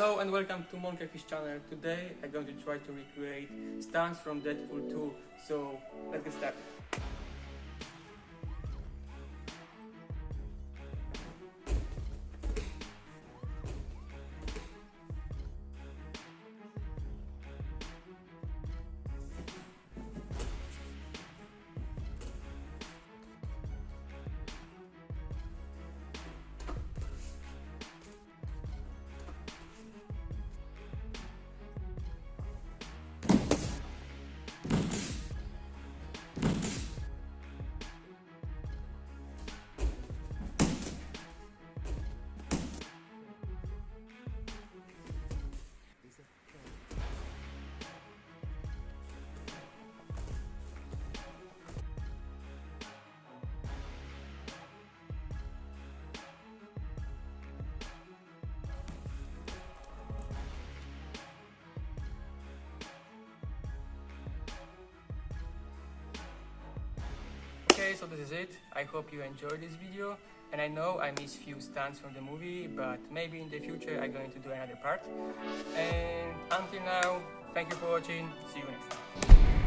Hello and welcome to Monkeyfish channel. Today I'm going to try to recreate stunts from Deadpool 2. So let's get started. Okay, so this is it. I hope you enjoyed this video. And I know I missed few stunts from the movie, but maybe in the future I'm going to do another part. And until now, thank you for watching. See you next time.